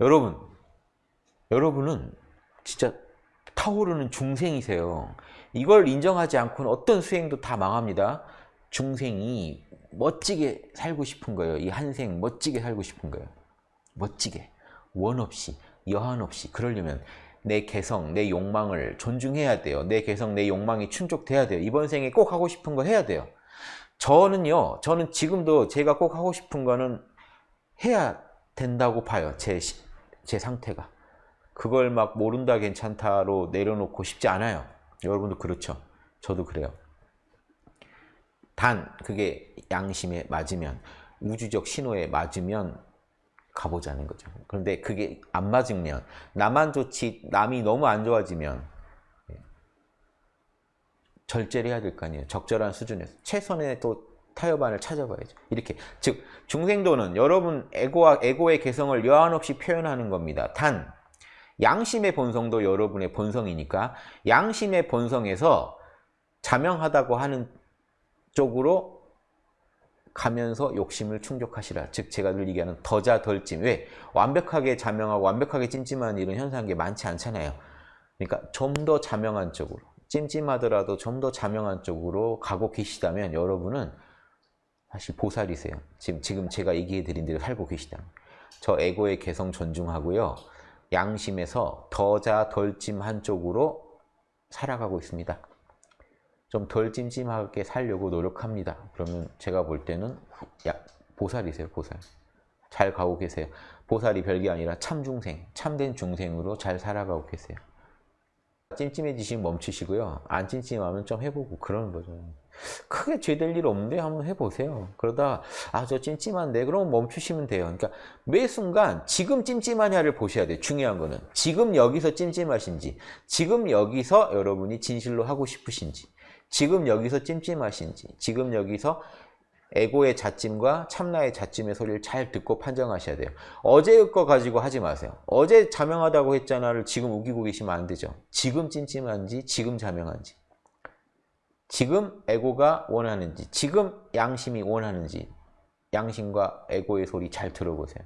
여러분, 여러분은 진짜 타오르는 중생이세요. 이걸 인정하지 않고는 어떤 수행도 다 망합니다. 중생이 멋지게 살고 싶은 거예요. 이 한생 멋지게 살고 싶은 거예요. 멋지게. 원 없이, 여한 없이. 그러려면 내 개성, 내 욕망을 존중해야 돼요. 내 개성, 내 욕망이 충족돼야 돼요. 이번 생에 꼭 하고 싶은 거 해야 돼요. 저는요, 저는 지금도 제가 꼭 하고 싶은 거는 해야 된다고 봐요. 제, 시- 제 상태가. 그걸 막 모른다 괜찮다로 내려놓고 싶지 않아요. 여러분도 그렇죠. 저도 그래요. 단 그게 양심에 맞으면 우주적 신호에 맞으면 가보자는 거죠. 그런데 그게 안 맞으면 나만 좋지 남이 너무 안 좋아지면 예, 절제를 해야 될 거 아니에요. 적절한 수준에서 최선의 또 타협안을 찾아봐야죠. 이렇게 즉 중생도는 여러분 에고와 에고의 개성을 여한 없이 표현하는 겁니다. 단 양심의 본성도 여러분의 본성이니까 양심의 본성에서 자명하다고 하는 쪽으로 가면서 욕심을 충족하시라. 즉 제가 늘 얘기하는 더자 덜찜. 왜? 완벽하게 자명하고 완벽하게 찜찜한 이런 현상이 많지 않잖아요. 그러니까 좀 더 자명한 쪽으로 찜찜하더라도 좀 더 자명한 쪽으로 가고 계시다면 여러분은 사실 보살이세요. 지금 지금 제가 얘기해 드린 대로 살고 계시다면 저 에고의 개성 존중하고요. 양심에서 더자 덜찜 한 쪽으로 살아가고 있습니다. 좀 덜 찜찜하게 살려고 노력합니다. 그러면 제가 볼 때는 야, 보살이세요, 보살. 잘 가고 계세요. 보살이 별게 아니라 참중생, 참된 중생으로 잘 살아가고 계세요. 찜찜해지시면 멈추시고요. 안 찜찜하면 좀 해보고 그러는 거죠. 크게 죄될 일 없는데 한번 해보세요. 그러다 아 저 찜찜한데 그럼 멈추시면 돼요. 그러니까 매 순간 지금 찜찜하냐를 보셔야 돼요. 중요한 거는 지금 여기서 찜찜하신지 지금 여기서 여러분이 진실로 하고 싶으신지 지금 여기서 찜찜하신지 지금 여기서 에고의 자찜과 참나의 자찜의 소리를 잘 듣고 판정하셔야 돼요. 어제의 거 가지고 하지 마세요. 어제 자명하다고 했잖아를 지금 우기고 계시면 안 되죠. 지금 찜찜한지 지금 자명한지 지금 에고가 원하는지 지금 양심이 원하는지 양심과 에고의 소리 잘 들어보세요.